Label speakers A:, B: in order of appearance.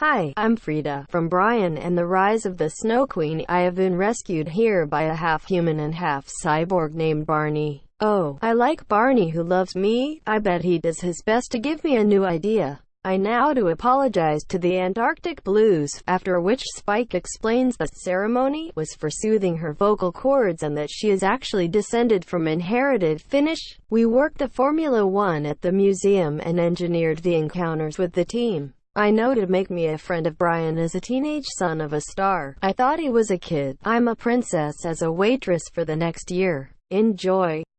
A: Hi, I'm Frida, from Brian and the Rise of the Snow Queen. I have been rescued here by a half-human and half-cyborg named Barney. Oh, I like Barney who loves me. I bet he does his best to give me a new idea. I now do apologize to the Antarctic Blues, after which Spike explains the ceremony was for soothing her vocal cords and that she is actually descended from inherited Finnish. We worked the Formula One at the museum and engineered the encounters with the team. I know to make me a friend of Brian as a teenage son of a star. I thought he was a kid. I'm a princess as a waitress for the next year. Enjoy.